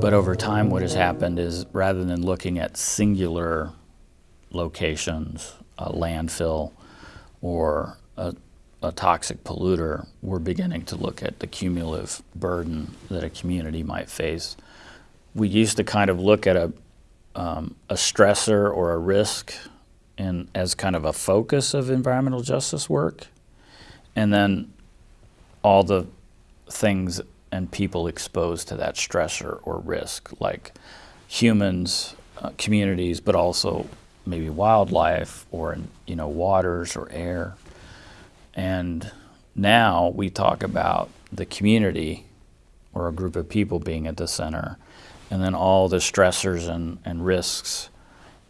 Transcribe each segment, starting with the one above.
But over time, what has happened is rather than looking at singular locations, a landfill, or a, a toxic polluter, we're beginning to look at the cumulative burden that a community might face. We used to kind of look at a, um, a stressor or a risk in, as kind of a focus of environmental justice work, and then all the things and people exposed to that stressor or risk, like humans, uh, communities, but also maybe wildlife or you know waters or air. And now we talk about the community or a group of people being at the center, and then all the stressors and, and risks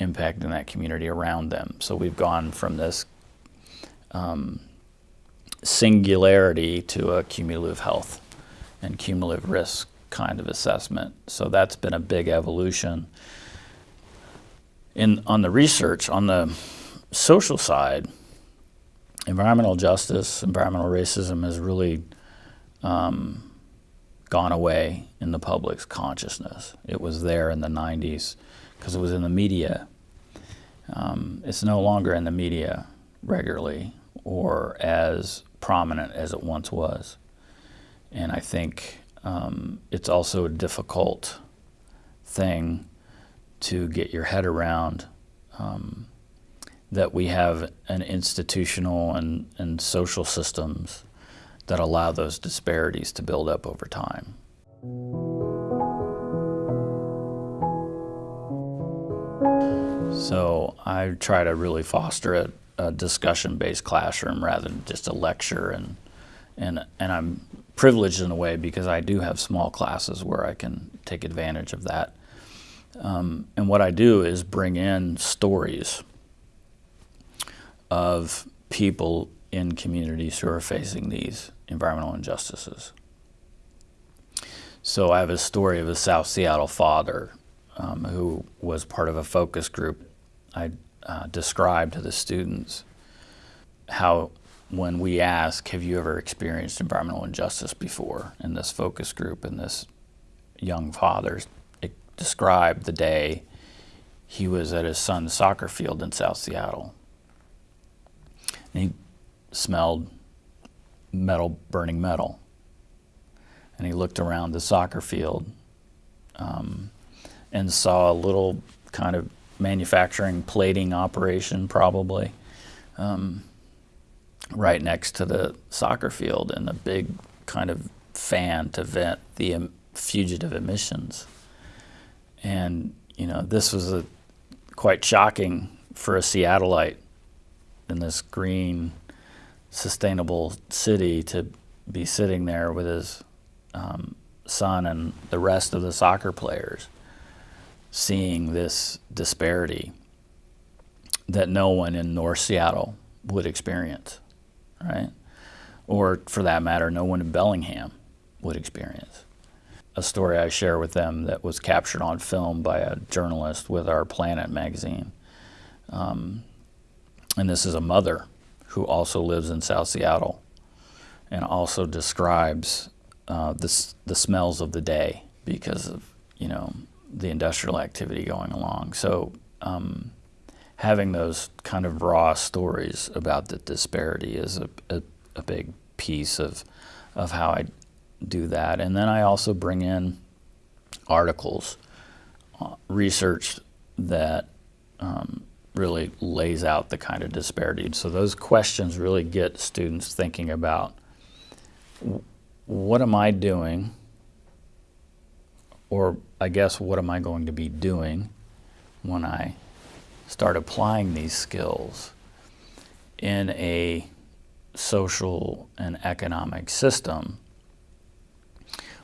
impacting that community around them. So we've gone from this um, singularity to a cumulative health and cumulative risk kind of assessment. So that's been a big evolution. In, on the research, on the social side, environmental justice, environmental racism has really um, gone away in the public's consciousness. It was there in the 90s because it was in the media. Um, it's no longer in the media regularly or as prominent as it once was. And I think um, it's also a difficult thing to get your head around um, that we have an institutional and, and social systems that allow those disparities to build up over time. So I try to really foster a, a discussion-based classroom rather than just a lecture and and and I'm privileged in a way because I do have small classes where I can take advantage of that. Um, and what I do is bring in stories of people in communities who are facing these environmental injustices. So I have a story of a South Seattle father um, who was part of a focus group. I uh, described to the students how when we ask, have you ever experienced environmental injustice before in this focus group and this young father described the day he was at his son's soccer field in South Seattle. And he smelled metal, burning metal. And he looked around the soccer field um, and saw a little kind of manufacturing plating operation probably um, right next to the soccer field and a big kind of fan to vent the fugitive emissions. And, you know, this was a, quite shocking for a Seattleite in this green, sustainable city to be sitting there with his um, son and the rest of the soccer players seeing this disparity that no one in North Seattle would experience, right? Or for that matter, no one in Bellingham would experience a story I share with them that was captured on film by a journalist with our Planet magazine. Um, and this is a mother who also lives in South Seattle and also describes uh, the, the smells of the day because of, you know, the industrial activity going along. So um, having those kind of raw stories about the disparity is a, a, a big piece of, of how I do that. And then I also bring in articles, uh, research that um, really lays out the kind of disparity. So those questions really get students thinking about what am I doing, or I guess what am I going to be doing when I start applying these skills in a social and economic system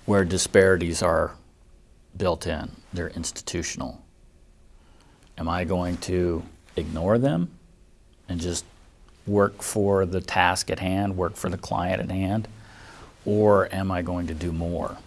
where disparities are built in, they're institutional. Am I going to ignore them and just work for the task at hand, work for the client at hand, or am I going to do more?